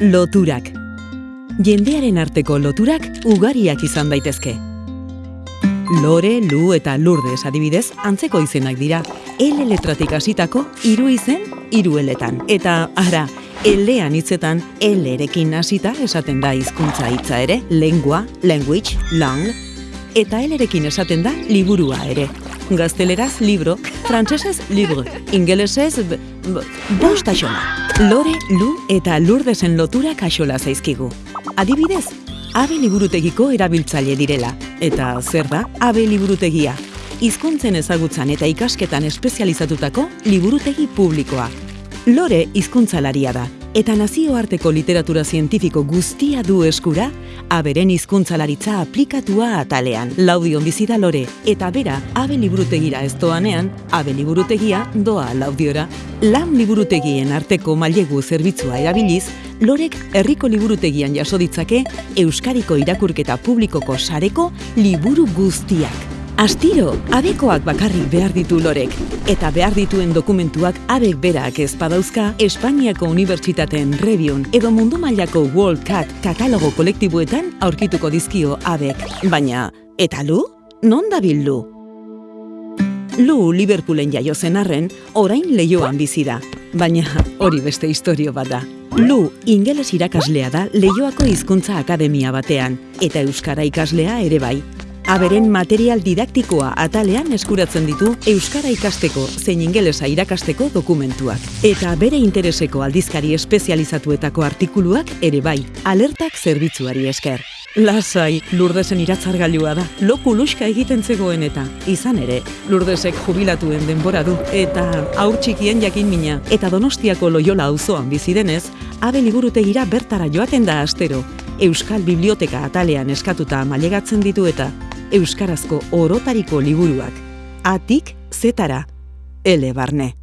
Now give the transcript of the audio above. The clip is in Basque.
Loturak. Jendearen arteko loturak ugariak izan daitezke. Lore, Lu eta Lourdes adibidez antzeko izenak dira. L letratik hasitako hiru izen hiru eletan. Eta ara, elean hitzetan L erekin hasita esaten da hizkuntza hitza ere, lengua, language, lang, eta L erekin esaten da liburua ere. Gazteleraz libro, frantsesez libro, ingelesez bost axola. Lore, Lu eta Lourdesen lotura kaxola zaizkigu. Adibidez, abe liburutegiko erabiltzaile direla. Eta zer da abe liburutegia? Hizkuntzen ezagutzan eta ikasketan espezializatutako liburutegi publikoa. Lore hizkuntzalaria da, eta nazioarteko literatura zientifiko guztia du eskura, aberen hizkuntzalaritza aplikatua atalean. Laudion bizi da lore, eta bera, abe liburutegira ez doanean, abe liburutegia doa laudiora. Lan liburutegien arteko mailegu zerbitzua erabiliz, lorek herriko liburutegian jaso ditzake Euskariko irakurketa publikoko sareko liburu guztiak. Astiro, abekoak bakarrik behar ditu lorek, eta behar dituen dokumentuak abek berak ez badauzka Espainiako Unibertsitateen Rebion edo mundu mailako World Cat katalogo kolektiboetan aurkituko dizkio abek. Baina, eta lu? Non dabil lu? Lu Liverpoolen jaio zen arren, orain leioan bizi da, baina hori beste historio bat da. Lu ingeles irakaslea da Leioako Hizkuntza Akademia batean, eta Euskara ikaslea ere bai. Aberen material didaktikoa atalean eskuratzen ditu Euskara ikasteko zein ingelesa irakasteko dokumentuak. Eta bere intereseko aldizkari espezializatuetako artikuluak ere bai, alertak zerbitzuari esker. Lasai, Lurdesen iratzargailua da, loku luxka egiten zegoen eta, izan ere, Lurdesek jubilatuen denbora du, eta aur txikien jakin mina, eta donostiako loiola auzoan bizi denez, abe liburutegira bertara joaten da astero, Euskal Biblioteka atalean eskatuta mailegatzen ditu eta Euskarazko orotariko liburuak. Atik zetara, ele barne.